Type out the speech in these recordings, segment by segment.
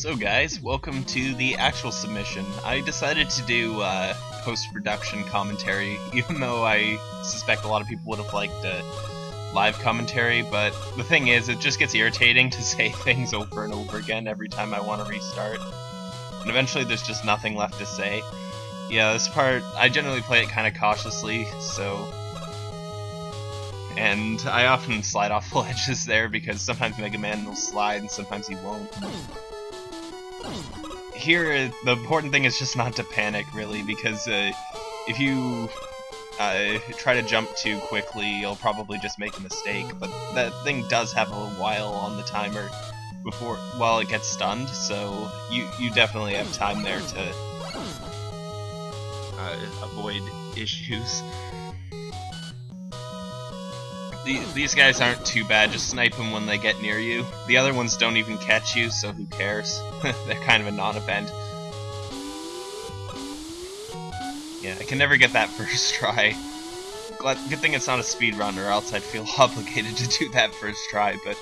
So guys, welcome to the actual submission. I decided to do uh, post-production commentary, even though I suspect a lot of people would have liked uh, live commentary, but the thing is, it just gets irritating to say things over and over again every time I want to restart. And eventually there's just nothing left to say. Yeah, this part, I generally play it kind of cautiously, so... And I often slide off the ledges there because sometimes Mega Man will slide and sometimes he won't. Here, the important thing is just not to panic, really, because uh, if you uh, try to jump too quickly, you'll probably just make a mistake. But that thing does have a while on the timer before while it gets stunned, so you you definitely have time there to uh, avoid issues. These guys aren't too bad, just snipe them when they get near you. The other ones don't even catch you, so who cares? They're kind of a non-event. Yeah, I can never get that first try. Glad, good thing it's not a speed run, or else I'd feel obligated to do that first try, but...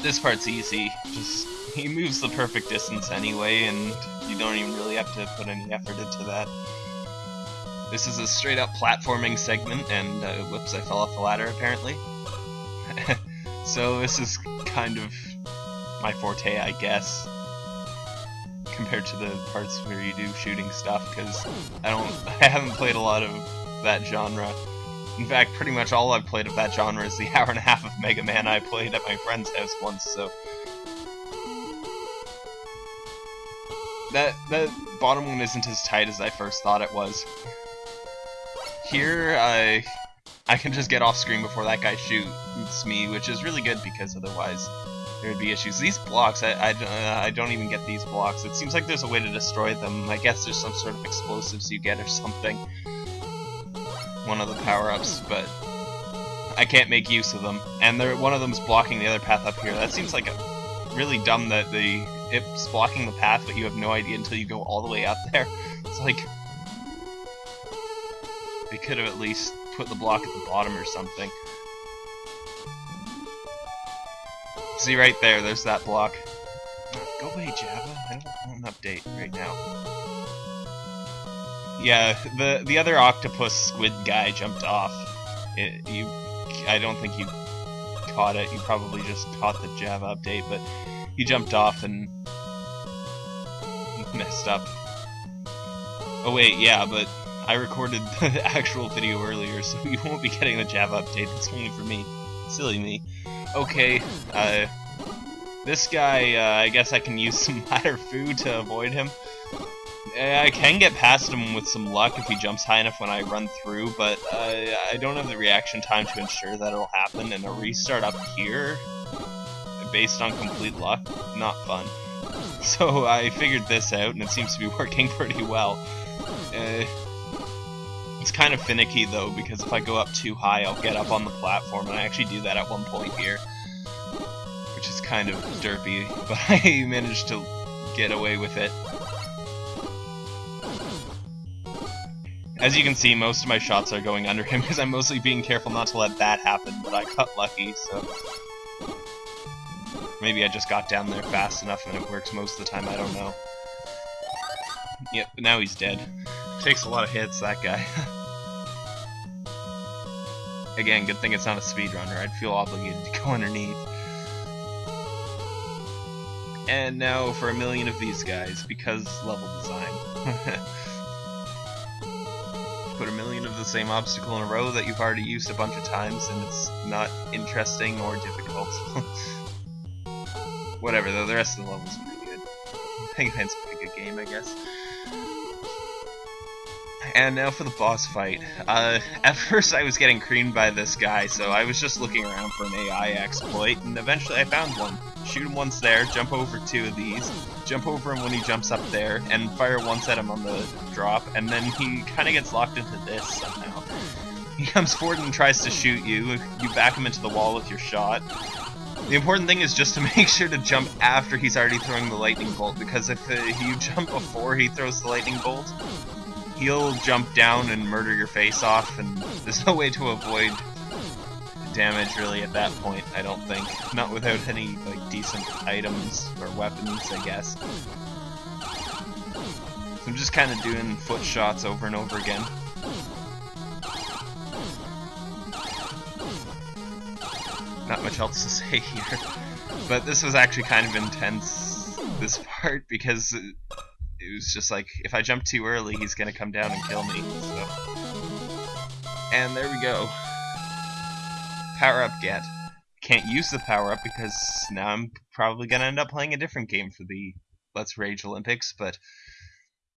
This part's easy. Just, he moves the perfect distance anyway, and you don't even really have to put any effort into that. This is a straight up platforming segment, and uh, whoops, I fell off the ladder apparently. so this is kind of my forte, I guess, compared to the parts where you do shooting stuff, because I don't, I haven't played a lot of that genre. In fact, pretty much all I've played of that genre is the hour and a half of Mega Man I played at my friend's house once, so... That, that bottom one isn't as tight as I first thought it was. Here, I I can just get off screen before that guy shoots me, which is really good because otherwise there would be issues. These blocks, I, I, uh, I don't even get these blocks. It seems like there's a way to destroy them. I guess there's some sort of explosives you get or something. One of the power-ups, but I can't make use of them. And one of them's blocking the other path up here. That seems like a, really dumb that the it's blocking the path, but you have no idea until you go all the way up there. It's like they could have at least put the block at the bottom or something. See right there, there's that block. Go away, Java. I don't want an update right now. Yeah, the the other octopus squid guy jumped off. It, you, I don't think you caught it. You probably just caught the Java update, but he jumped off and messed up. Oh wait, yeah, but I recorded the actual video earlier, so you won't be getting the Java update. It's only for me. Silly me. Okay, uh, this guy, uh, I guess I can use some ladder food to avoid him. I can get past him with some luck if he jumps high enough when I run through, but uh, I don't have the reaction time to ensure that it'll happen, and a restart up here, based on complete luck, not fun. So I figured this out, and it seems to be working pretty well. Uh, it's kind of finicky though, because if I go up too high, I'll get up on the platform, and I actually do that at one point here. Which is kind of derpy, but I managed to get away with it. As you can see, most of my shots are going under him because I'm mostly being careful not to let that happen, but I got lucky, so... Maybe I just got down there fast enough and it works most of the time, I don't know. Yep, now he's dead. Takes a lot of hits, that guy. Again, good thing it's not a speedrunner. I'd feel obligated to go underneath. And now for a million of these guys, because level design. Put a million of the same obstacle in a row that you've already used a bunch of times, and it's not interesting or difficult. Whatever, though, the rest of the level's pretty good. Mega Man's a pretty good game, I guess. And now for the boss fight. Uh, at first I was getting creamed by this guy, so I was just looking around for an AI exploit, and eventually I found one. Shoot him once there, jump over two of these, jump over him when he jumps up there, and fire once at him on the drop, and then he kind of gets locked into this somehow. He comes forward and tries to shoot you, you back him into the wall with your shot. The important thing is just to make sure to jump after he's already throwing the lightning bolt, because if uh, you jump before he throws the lightning bolt, he'll jump down and murder your face off, and there's no way to avoid damage really at that point, I don't think. Not without any like decent items or weapons, I guess. So I'm just kind of doing foot shots over and over again. Not much else to say here. But this was actually kind of intense, this part, because it was just like, if I jump too early, he's gonna come down and kill me, so... And there we go. Power up get. Can't use the power up because now I'm probably gonna end up playing a different game for the Let's Rage Olympics, but